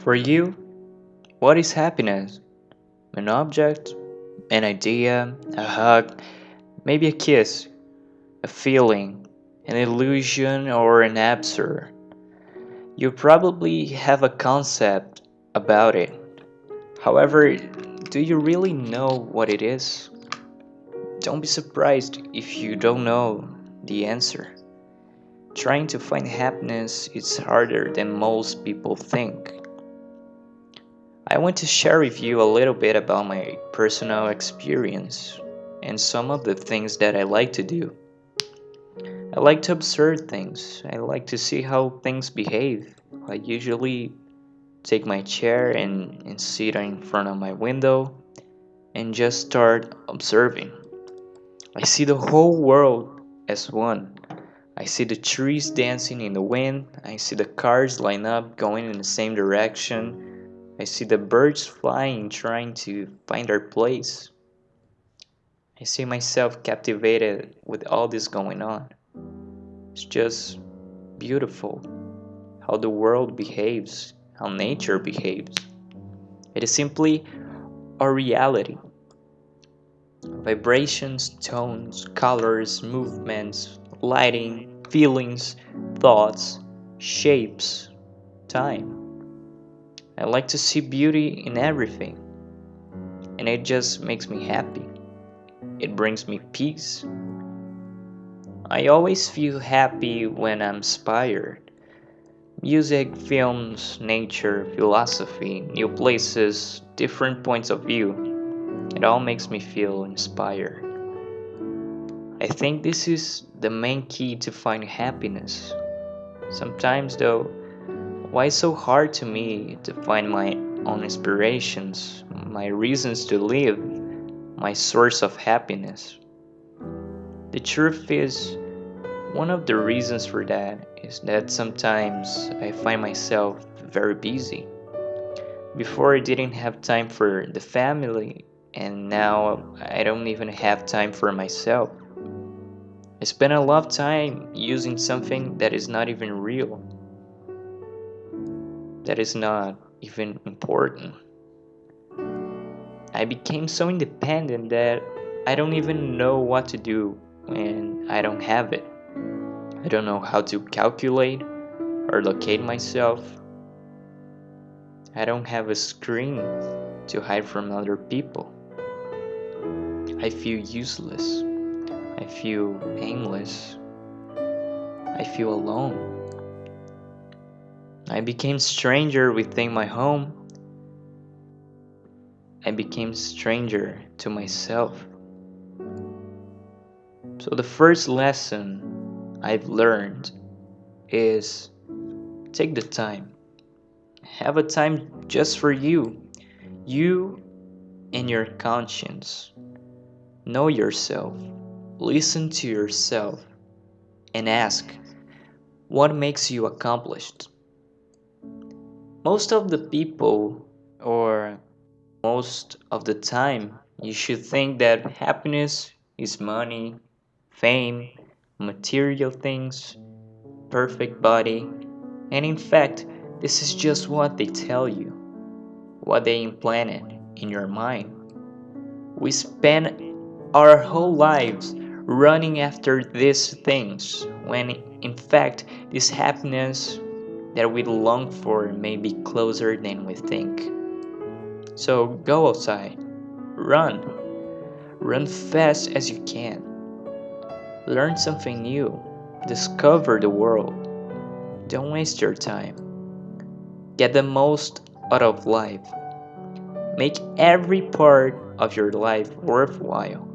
For you, what is happiness? An object, an idea, a hug, maybe a kiss, a feeling, an illusion, or an absurd. You probably have a concept about it. However, do you really know what it is? Don't be surprised if you don't know the answer. Trying to find happiness is harder than most people think. I want to share with you a little bit about my personal experience and some of the things that I like to do. I like to observe things. I like to see how things behave. I usually take my chair and, and sit in front of my window and just start observing. I see the whole world as one. I see the trees dancing in the wind. I see the cars line up going in the same direction. I see the birds flying trying to find their place. I see myself captivated with all this going on. It's just beautiful how the world behaves, how nature behaves. It is simply our reality. Vibrations, tones, colors, movements, lighting, feelings, thoughts, shapes, time. I like to see beauty in everything, and it just makes me happy. It brings me peace. I always feel happy when I'm inspired. Music, films, nature, philosophy, new places, different points of view. It all makes me feel inspired. I think this is the main key to find happiness. Sometimes, though, why so hard to me to find my own inspirations, my reasons to live, my source of happiness? The truth is, one of the reasons for that is that sometimes I find myself very busy. Before I didn't have time for the family, and now I don't even have time for myself. I spend a lot of time using something that is not even real, that is not even important. I became so independent that I don't even know what to do when I don't have it. I don't know how to calculate or locate myself. I don't have a screen to hide from other people. I feel useless. I feel aimless. I feel alone. I became stranger within my home. I became stranger to myself. So the first lesson I've learned is take the time. Have a time just for you. You and your conscience. Know yourself. Listen to yourself and ask what makes you accomplished. Most of the people, or most of the time, you should think that happiness is money, fame, material things, perfect body, and in fact, this is just what they tell you, what they implanted in your mind. We spend our whole lives running after these things when in fact this happiness that we long for may be closer than we think. So go outside, run, run fast as you can. Learn something new. Discover the world. Don't waste your time. Get the most out of life. Make every part of your life worthwhile.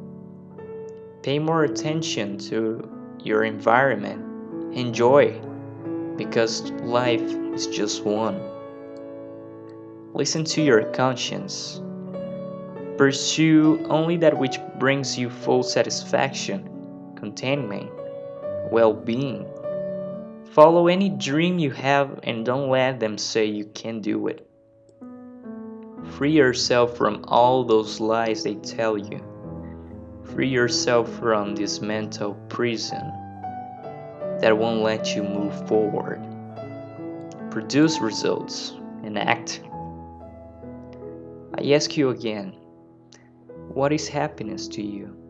Pay more attention to your environment. Enjoy, because life is just one. Listen to your conscience. Pursue only that which brings you full satisfaction contentment, well being. Follow any dream you have and don't let them say you can't do it. Free yourself from all those lies they tell you. Free yourself from this mental prison that won't let you move forward. Produce results and act. I ask you again what is happiness to you?